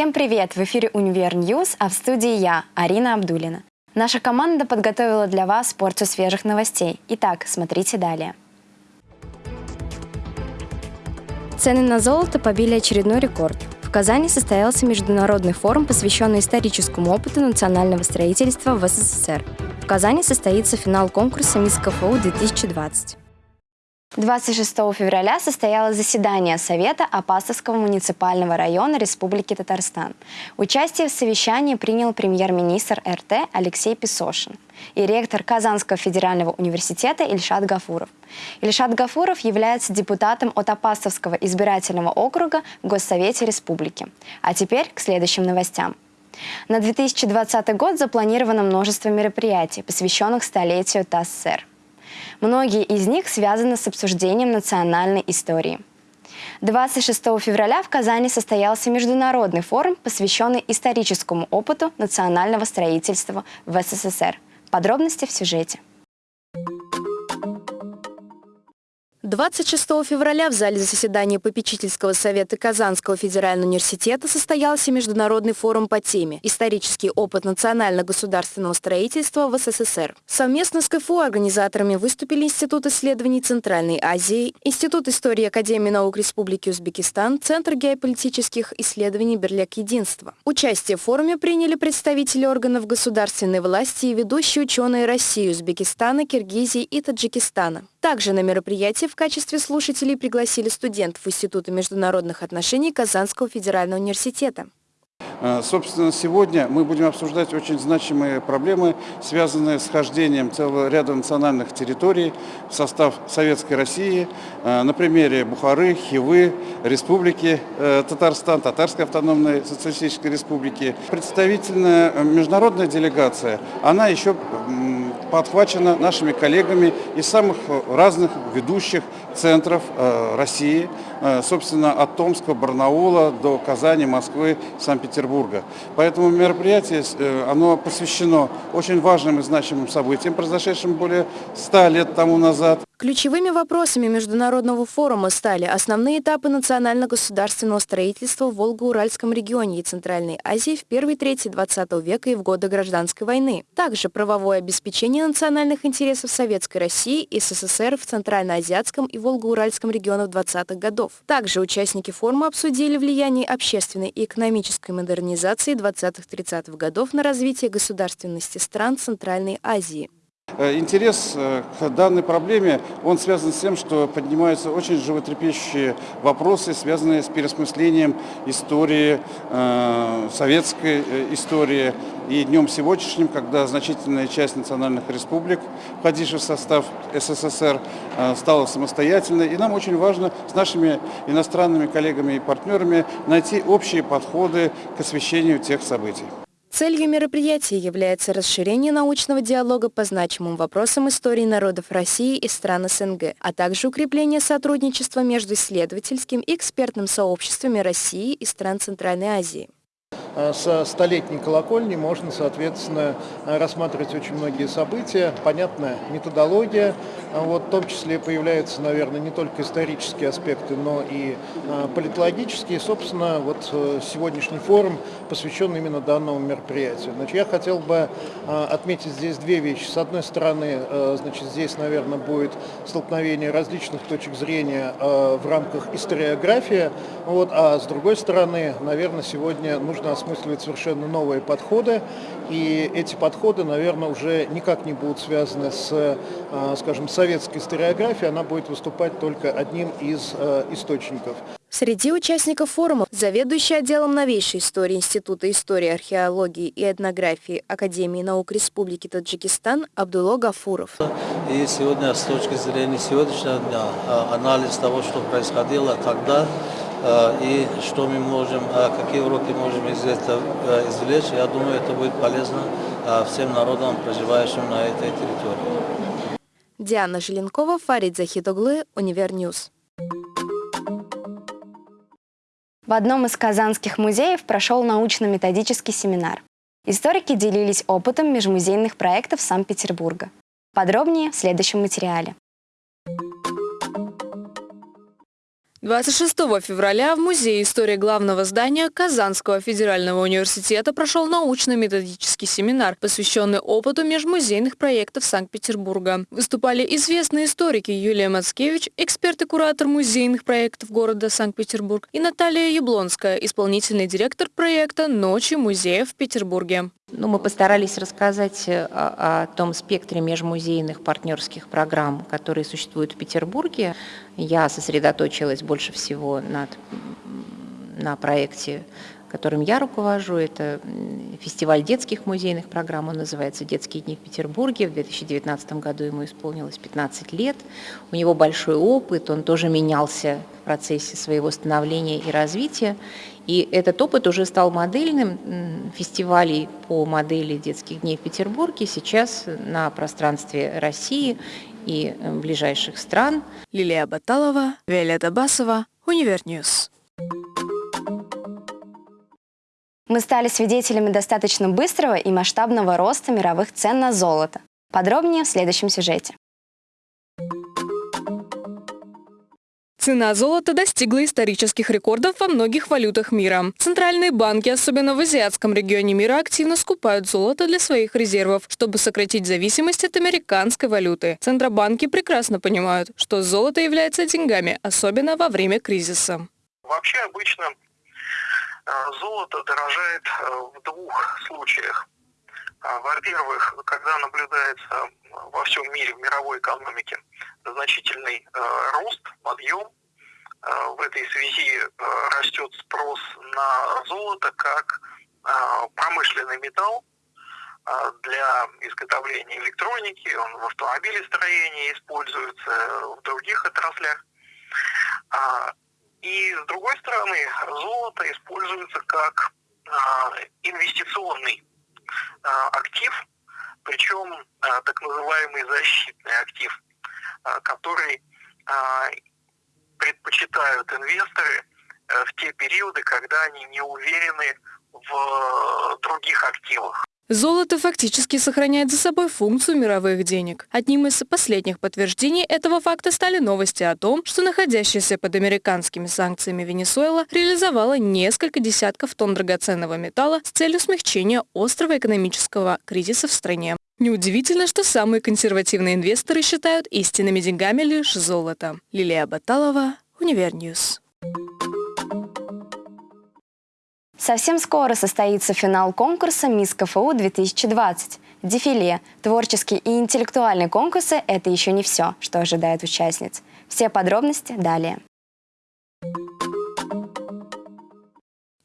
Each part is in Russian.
Всем привет! В эфире «Универ News», а в студии я, Арина Абдулина. Наша команда подготовила для вас порцию свежих новостей. Итак, смотрите далее. Цены на золото побили очередной рекорд. В Казани состоялся международный форум, посвященный историческому опыту национального строительства в СССР. В Казани состоится финал конкурса «Мисс КФУ-2020». 26 февраля состоялось заседание Совета Апастовского муниципального района Республики Татарстан. Участие в совещании принял премьер-министр РТ Алексей Песошин и ректор Казанского федерального университета Ильшат Гафуров. Ильшат Гафуров является депутатом от Апастовского избирательного округа в Госсовете Республики. А теперь к следующим новостям. На 2020 год запланировано множество мероприятий, посвященных столетию ТАССР. Многие из них связаны с обсуждением национальной истории. 26 февраля в Казани состоялся международный форум, посвященный историческому опыту национального строительства в СССР. Подробности в сюжете. 26 февраля в зале заседания попечительского совета Казанского федерального университета состоялся международный форум по теме «Исторический опыт национально-государственного строительства в СССР». Совместно с КФУ организаторами выступили Институт исследований Центральной Азии, Институт истории Академии наук Республики Узбекистан, Центр геополитических исследований Берляк Единства. Участие в форуме приняли представители органов государственной власти и ведущие ученые России, Узбекистана, Киргизии и Таджикистана. Также на мероприятии в качестве слушателей пригласили студентов Института международных отношений Казанского федерального университета. Э, собственно, сегодня мы будем обсуждать очень значимые проблемы, связанные с хождением целого ряда национальных территорий в состав Советской России э, на примере Бухары, Хивы, Республики э, Татарстан, Татарской автономной социалистической республики. Представительная международная делегация, она еще подхвачена нашими коллегами из самых разных ведущих центров э, России, э, собственно, от Томска, Барнаула до Казани, Москвы, Санкт-Петербурга. Поэтому мероприятие, э, оно посвящено очень важным и значимым событиям, произошедшим более ста лет тому назад. Ключевыми вопросами международного форума стали основные этапы национально-государственного строительства в Волго-Уральском регионе и Центральной Азии в первой трети XX века и в годы Гражданской войны. Также правовое обеспечение национальных интересов Советской России и СССР в Центральноазиатском и Волго-Уральском регионах 20-х годов. Также участники форума обсудили влияние общественной и экономической модернизации 20-30-х годов на развитие государственности стран Центральной Азии. Э, интерес э, к данной проблеме, он связан с тем, что поднимаются очень животрепещущие вопросы, связанные с переосмыслением истории, э, советской истории. И днем сегодняшним, когда значительная часть национальных республик, входивших в состав СССР, стала самостоятельной. И нам очень важно с нашими иностранными коллегами и партнерами найти общие подходы к освещению тех событий. Целью мероприятия является расширение научного диалога по значимым вопросам истории народов России и стран СНГ, а также укрепление сотрудничества между исследовательским и экспертным сообществами России и стран Центральной Азии. Э, со столетней колокольни можно, соответственно, рассматривать очень многие события. Понятная методология, а вот, в том числе появляются, наверное, не только исторические аспекты, но и политологические. Собственно, вот э, сегодняшний форум посвящен именно данному мероприятию. Значит, я хотел бы а, отметить здесь две вещи. С одной стороны, э, значит, здесь, наверное, будет столкновение различных точек зрения в рамках историографии, вот, а с другой стороны, наверное, сегодня нужно осмысливать совершенно новые подходы, и эти подходы, наверное, уже никак не будут связаны с, а, скажем, советской историографией, она будет выступать только одним из источников. Среди участников форума заведующий отделом новейшей истории Института истории, археологии и этнографии Академии наук Республики Таджикистан Абдулло Гафуров. И сегодня с точки зрения сегодняшнего дня а, анализ того, что происходило тогда, Э, и что мы можем, э, какие уроки можем из этого извлечь. Я думаю, это будет полезно всем народам, проживающим на этой территории. Диана Желенкова, Фарид Захидоглы, Универ News. В одном из казанских музеев прошел научно-методический семинар. Историки делились опытом межмузейных проектов Санкт-Петербурга. Подробнее в следующем материале. 26 февраля в Музее истории главного здания Казанского федерального университета прошел научно-методический семинар, посвященный опыту межмузейных проектов Санкт-Петербурга. Выступали известные историки Юлия Мацкевич, эксперт и куратор музейных проектов города Санкт-Петербург, и Наталья Яблонская, исполнительный директор проекта «Ночи музеев в Петербурге». Ну, мы постарались рассказать э, о, о том спектре межмузейных партнерских программ, которые существуют в Петербурге. Я сосредоточилась больше всего над, на проекте, которым я руковожу. Это фестиваль детских музейных программ, он называется «Детские дни в Петербурге». В 2019 году ему исполнилось 15 лет. У него большой опыт, он тоже менялся в процессе своего становления и развития. И этот опыт уже стал модельным фестивалей по модели детских дней в Петербурге сейчас на пространстве России и э, ближайших стран. Лилия Баталова, Виолетта Басова, Универ News. Мы стали свидетелями достаточно быстрого и масштабного роста мировых цен на золото. Подробнее в следующем сюжете. Цена золота достигла исторических рекордов во многих валютах мира. Центральные банки, особенно в азиатском регионе мира, активно скупают золото для своих резервов, чтобы сократить зависимость от американской валюты. Центробанки прекрасно понимают, что золото является деньгами, особенно во время кризиса. Вообще обычно э, золото дорожает э, в двух случаях. А, во-первых, когда наблюдается во всем мире, в мировой экономике, значительный э, рост, подъем. Э, в этой связи э, растет спрос на золото как промышленный металл для изготовления электроники, он в автомобилестроении используется, в других отраслях. А, и с другой стороны, золото используется как инвестиционный актив, причем а, так называемый защитный актив, а, который предпочитают инвесторы в те периоды, когда они не уверены в других активах. Золото фактически сохраняет за собой функцию мировых денег. Одним из последних подтверждений этого факта стали новости о том, что находящаяся под американскими санкциями Венесуэла реализовала несколько десятков тонн драгоценного металла с целью смягчения острого экономического кризиса в стране. Неудивительно, что самые консервативные инвесторы считают истинными деньгами лишь золото. Лилия Баталова, Универ News. Совсем скоро состоится финал конкурса «Мисс КФУ-2020». Дефиле, творческие и интеллектуальные конкурсы – это еще не все, что ожидает участниц. Все подробности далее.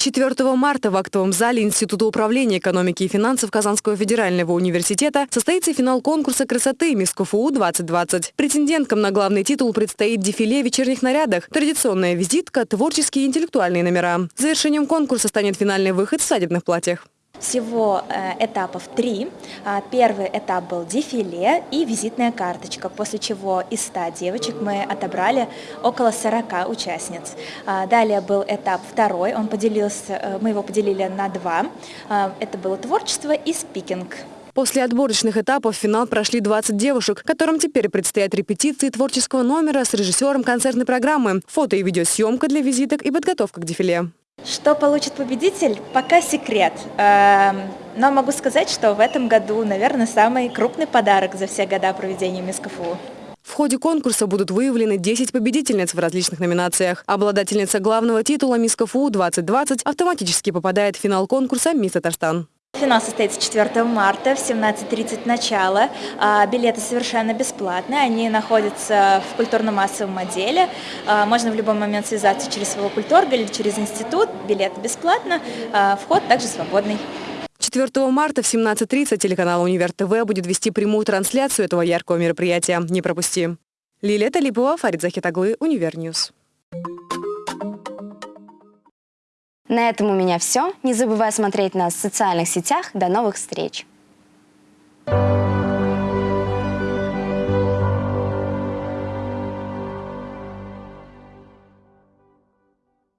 4 марта в актовом зале Института управления экономики и финансов Казанского федерального университета состоится финал конкурса красоты «Мисс КФУ-2020». Претенденткам на главный титул предстоит дефиле в вечерних нарядах, традиционная визитка, творческие и интеллектуальные номера. Завершением конкурса станет финальный выход в свадебных платьях. Всего э, этапов три. А, первый этап был дефиле и визитная карточка, после чего из 100 девочек мы отобрали около 40 участниц. А, далее был этап второй, он поделился, э, мы его поделили на два. А, это было творчество и спикинг. После отборочных этапов в финал прошли 20 девушек, которым теперь предстоят репетиции творческого номера с режиссером концертной программы, фото и видеосъемка для визиток и подготовка к дефиле. Что получит победитель, пока секрет. Эм, но могу сказать, что в этом году, наверное, самый крупный подарок за все года проведения Мисс КФУ. В ходе конкурса будут выявлены 10 победительниц в различных номинациях. Обладательница главного титула «Мисс КФУ-2020» автоматически попадает в финал конкурса «Мисс Татарстан». Финал состоится 4 марта в 17.30 начало. А, билеты совершенно бесплатные, они находятся в культурно-массовом отделе. А, можно в любой момент связаться через своего культорга или через институт. Билет бесплатно, а, вход также свободный. 4 марта в 17.30 телеканал «Универ ТВ» будет вести прямую трансляцию этого яркого мероприятия. Не пропусти. Лилия Талипова, Фарид Захитаглы, Универ News. На этом у меня все. Не забывай смотреть нас в социальных сетях. До новых встреч!